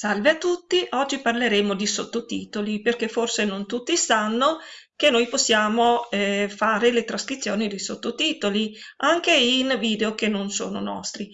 Salve a tutti, oggi parleremo di sottotitoli perché forse non tutti sanno che noi possiamo eh, fare le trascrizioni di sottotitoli anche in video che non sono nostri.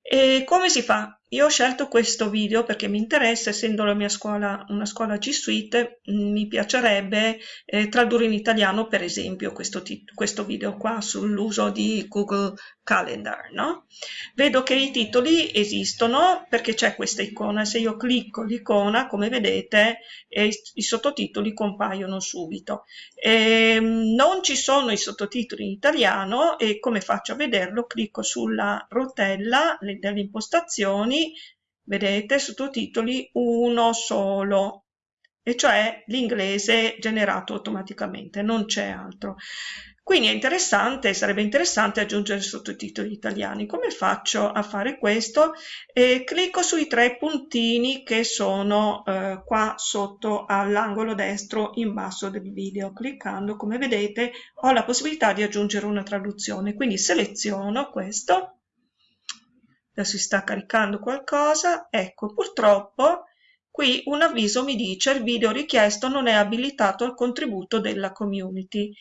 E come si fa? Io ho scelto questo video perché mi interessa, essendo la mia scuola una scuola G Suite, mm, mi piacerebbe eh, tradurre in italiano, per esempio, questo, questo video qua sull'uso di Google Calendar. No? Vedo che i titoli esistono perché c'è questa icona. Se io clicco l'icona, come vedete, eh, i sottotitoli compaiono subito. E, ehm, non ci sono i sottotitoli in italiano e come faccio a vederlo? Clicco sulla rotella delle impostazioni vedete, sottotitoli uno solo, e cioè l'inglese generato automaticamente, non c'è altro. Quindi è interessante, sarebbe interessante aggiungere sottotitoli italiani. Come faccio a fare questo? Eh, clicco sui tre puntini che sono eh, qua sotto all'angolo destro in basso del video. Cliccando, come vedete, ho la possibilità di aggiungere una traduzione. Quindi seleziono questo adesso si sta caricando qualcosa, ecco purtroppo qui un avviso mi dice il video richiesto non è abilitato al contributo della community.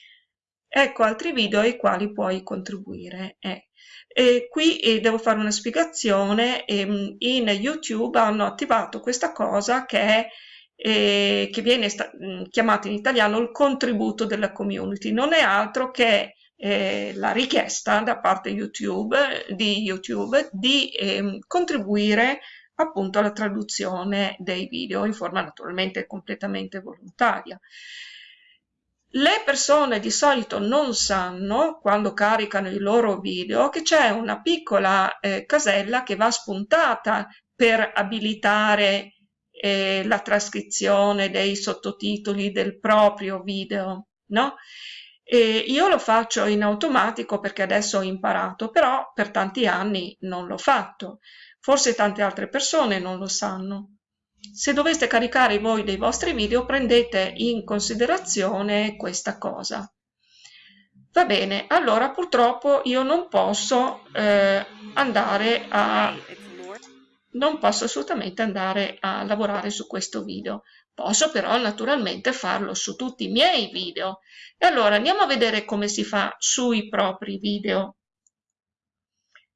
Ecco altri video ai quali puoi contribuire. Eh. E qui eh, devo fare una spiegazione, eh, in YouTube hanno attivato questa cosa che è eh, che viene chiamata in italiano il contributo della community, non è altro che eh, la richiesta da parte YouTube, di YouTube di eh, contribuire appunto alla traduzione dei video in forma naturalmente completamente volontaria. Le persone di solito non sanno, quando caricano i loro video, che c'è una piccola eh, casella che va spuntata per abilitare eh, la trascrizione dei sottotitoli del proprio video, no? E io lo faccio in automatico perché adesso ho imparato, però per tanti anni non l'ho fatto. Forse tante altre persone non lo sanno. Se doveste caricare voi dei vostri video, prendete in considerazione questa cosa. Va bene, allora purtroppo io non posso eh, andare a non posso assolutamente andare a lavorare su questo video. Posso però naturalmente farlo su tutti i miei video. E allora andiamo a vedere come si fa sui propri video.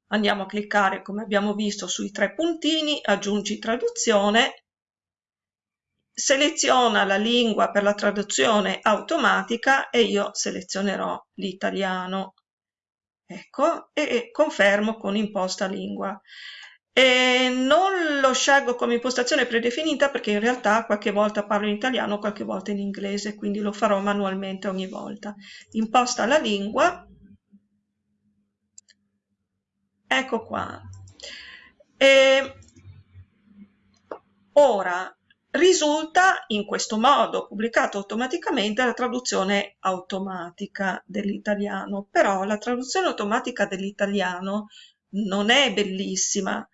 Andiamo a cliccare, come abbiamo visto, sui tre puntini, aggiungi traduzione, seleziona la lingua per la traduzione automatica e io selezionerò l'italiano. Ecco, e confermo con imposta lingua. E non lo scelgo come impostazione predefinita perché in realtà qualche volta parlo in italiano, qualche volta in inglese, quindi lo farò manualmente ogni volta. Imposta la lingua. Ecco qua. E ora risulta in questo modo pubblicato automaticamente la traduzione automatica dell'italiano, però la traduzione automatica dell'italiano non è bellissima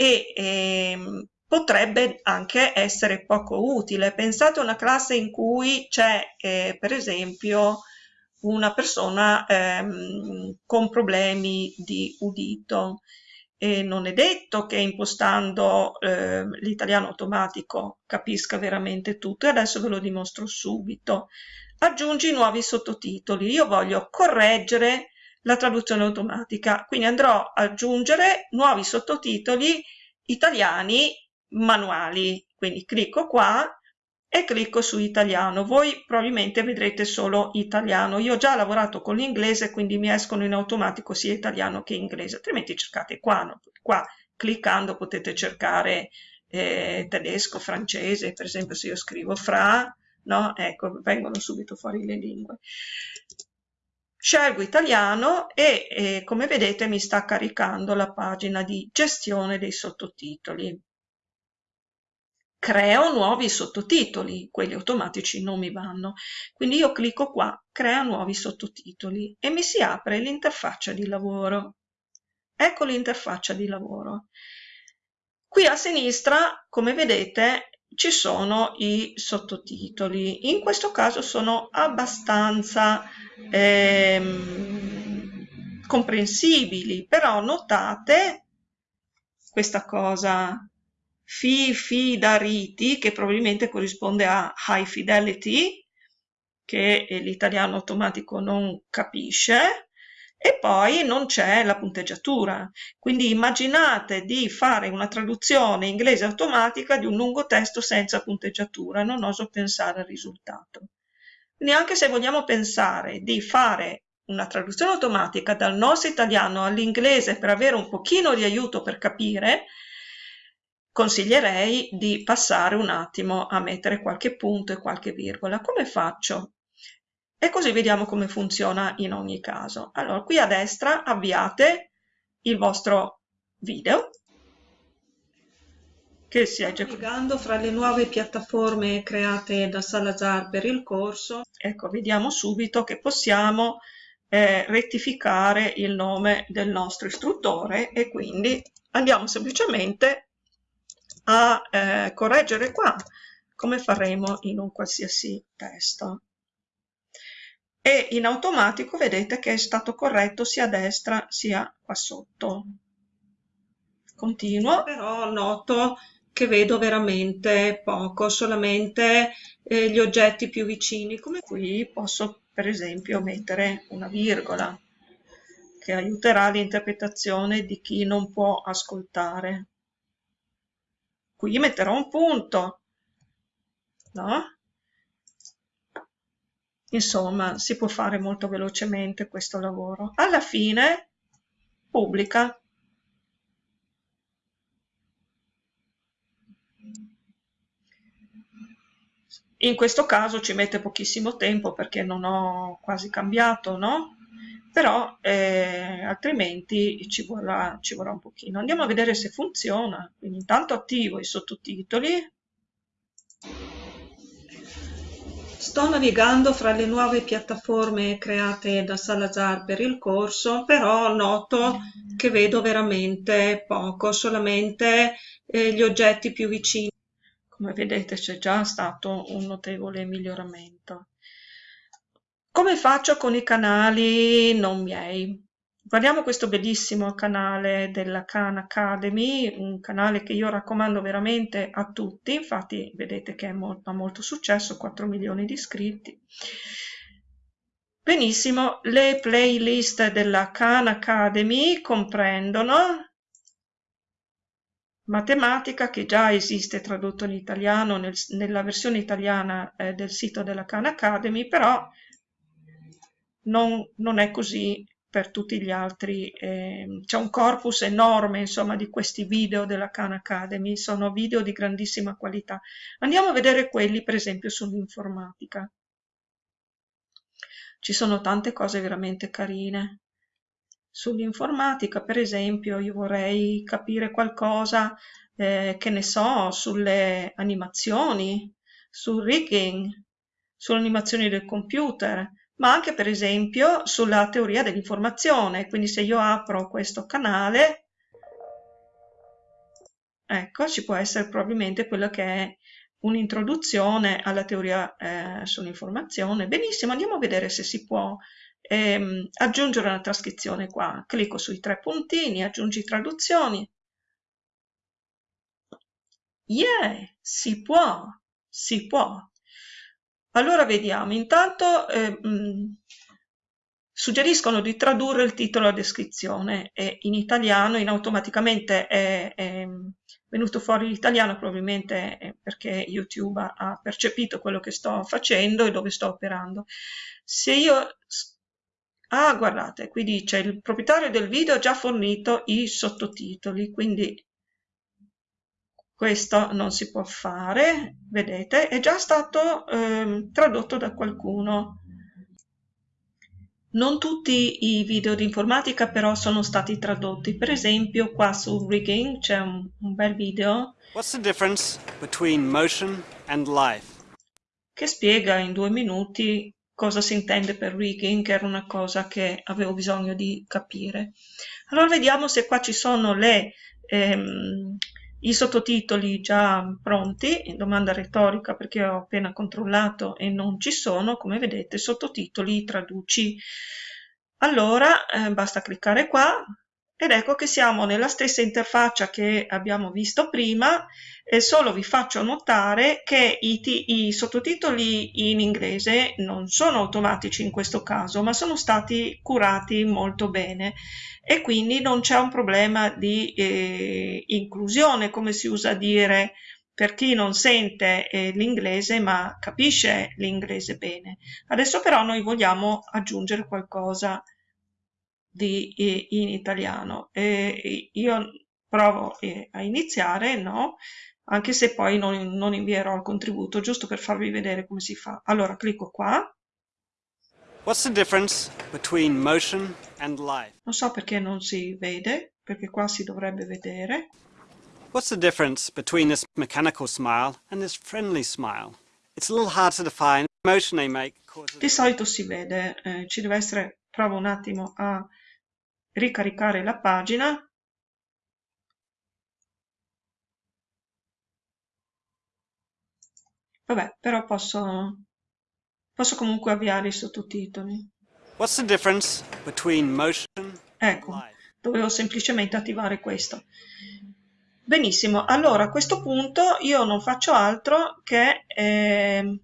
e ehm, potrebbe anche essere poco utile. Pensate a una classe in cui c'è eh, per esempio una persona ehm, con problemi di udito e non è detto che impostando eh, l'italiano automatico capisca veramente tutto e adesso ve lo dimostro subito. Aggiungi nuovi sottotitoli. Io voglio correggere la traduzione automatica. Quindi andrò ad aggiungere nuovi sottotitoli italiani manuali. Quindi clicco qua e clicco su italiano. Voi probabilmente vedrete solo italiano. Io ho già lavorato con l'inglese, quindi mi escono in automatico sia italiano che inglese, altrimenti cercate qua. No? Qua cliccando potete cercare eh, tedesco, francese, per esempio se io scrivo fra, no? ecco, vengono subito fuori le lingue. Scelgo italiano e eh, come vedete mi sta caricando la pagina di gestione dei sottotitoli. Creo nuovi sottotitoli, quelli automatici non mi vanno. Quindi io clicco qua, crea nuovi sottotitoli e mi si apre l'interfaccia di lavoro. Ecco l'interfaccia di lavoro. Qui a sinistra, come vedete, ci sono i sottotitoli. In questo caso sono abbastanza ehm, comprensibili, però notate questa cosa fi fidariti, che probabilmente corrisponde a high fidelity, che l'italiano automatico non capisce, e poi non c'è la punteggiatura. Quindi immaginate di fare una traduzione inglese automatica di un lungo testo senza punteggiatura, non oso pensare al risultato. Quindi anche se vogliamo pensare di fare una traduzione automatica dal nostro italiano all'inglese per avere un pochino di aiuto per capire, consiglierei di passare un attimo a mettere qualche punto e qualche virgola. Come faccio? E così vediamo come funziona in ogni caso. Allora, qui a destra avviate il vostro video che si è già navigando fra le nuove piattaforme create da Salazar per il corso. Ecco, vediamo subito che possiamo eh, rettificare il nome del nostro istruttore e quindi andiamo semplicemente a eh, correggere qua come faremo in un qualsiasi testo e in automatico vedete che è stato corretto sia a destra sia qua sotto. Continuo, però noto che vedo veramente poco, solamente eh, gli oggetti più vicini, come qui posso per esempio mettere una virgola che aiuterà l'interpretazione di chi non può ascoltare. Qui metterò un punto, no? Insomma, si può fare molto velocemente questo lavoro. Alla fine pubblica. In questo caso ci mette pochissimo tempo perché non ho quasi cambiato, no? Però eh, altrimenti ci vorrà, ci vorrà un pochino. Andiamo a vedere se funziona. Quindi intanto attivo i sottotitoli. Sto navigando fra le nuove piattaforme create da Salazar per il corso, però noto che vedo veramente poco, solamente eh, gli oggetti più vicini. Come vedete c'è già stato un notevole miglioramento. Come faccio con i canali non miei? Guardiamo questo bellissimo canale della Khan Academy, un canale che io raccomando veramente a tutti, infatti vedete che molto, ha molto successo, 4 milioni di iscritti. Benissimo, le playlist della Khan Academy comprendono matematica che già esiste tradotto in italiano nel, nella versione italiana eh, del sito della Khan Academy, però non, non è così per tutti gli altri. Eh, c'è un corpus enorme insomma di questi video della Khan Academy, sono video di grandissima qualità. Andiamo a vedere quelli per esempio sull'informatica. Ci sono tante cose veramente carine. Sull'informatica per esempio io vorrei capire qualcosa eh, che ne so sulle animazioni, sul rigging, sulle animazioni del computer, ma anche per esempio sulla teoria dell'informazione. Quindi se io apro questo canale, ecco, ci può essere probabilmente quella che è un'introduzione alla teoria eh, sull'informazione. Benissimo, andiamo a vedere se si può ehm, aggiungere una trascrizione qua. Clicco sui tre puntini, aggiungi traduzioni. Yeah, si può, si può. Allora vediamo, intanto eh, mh, suggeriscono di tradurre il titolo a descrizione e in italiano in automaticamente è, è venuto fuori l'italiano probabilmente perché YouTube ha percepito quello che sto facendo e dove sto operando. Se io... Ah, guardate, qui dice il proprietario del video ha già fornito i sottotitoli, quindi questo non si può fare, vedete, è già stato eh, tradotto da qualcuno. Non tutti i video di informatica però sono stati tradotti, per esempio qua su rigging c'è un, un, bel video What's the difference between motion and life? che spiega in due minuti cosa si intende per rigging, che era una cosa che avevo bisogno di capire. Allora vediamo se qua ci sono le... Ehm, i sottotitoli già pronti, domanda retorica perché ho appena controllato e non ci sono, come vedete, sottotitoli traduci. Allora eh, basta cliccare qua ed ecco che siamo nella stessa interfaccia che abbiamo visto prima e solo vi faccio notare che i, i, sottotitoli in inglese non sono automatici in questo caso ma sono stati curati molto bene e quindi non c'è un problema di eh, inclusione come si usa dire per chi non sente eh, l'inglese ma capisce l'inglese bene. Adesso però noi vogliamo aggiungere qualcosa di, in italiano. E io provo a iniziare, no? Anche se poi non, non invierò il contributo, giusto per farvi vedere come si fa. Allora clicco qua. What's the difference between motion and life? Non so perché non si vede, perché qua si dovrebbe vedere. What's the difference between this mechanical smile and this friendly smile? It's a little hard to define. Motion they make causes... Di solito si vede, eh, ci deve essere, provo un attimo a ricaricare la pagina. Vabbè però posso posso comunque avviare i sottotitoli. What's the difference between motion ecco dovevo semplicemente attivare questo. Benissimo allora a questo punto io non faccio altro che eh,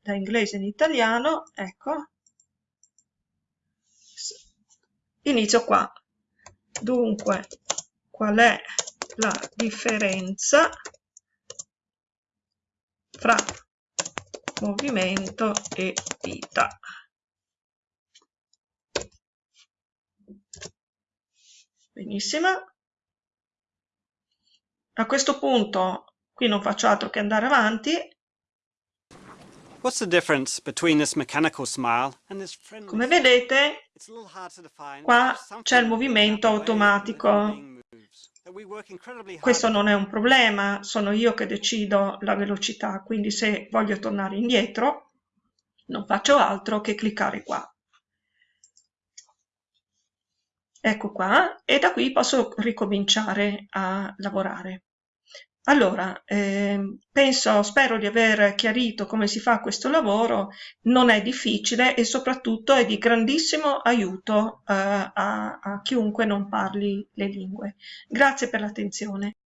da inglese in italiano ecco inizio qua. Dunque qual è la differenza fra movimento e vita? Benissimo. A questo punto qui non faccio altro che andare avanti What's the difference between this mechanical smile and this friendly Come vedete, qua c'è il movimento automatico. Questo non è un problema, sono io che decido la velocità, quindi se voglio tornare indietro non faccio altro che cliccare qua. Ecco qua, e da qui posso ricominciare a lavorare. Allora, eh, penso, spero di aver chiarito come si fa questo lavoro, non è difficile e soprattutto è di grandissimo aiuto eh, a, a chiunque non parli le lingue. Grazie per l'attenzione.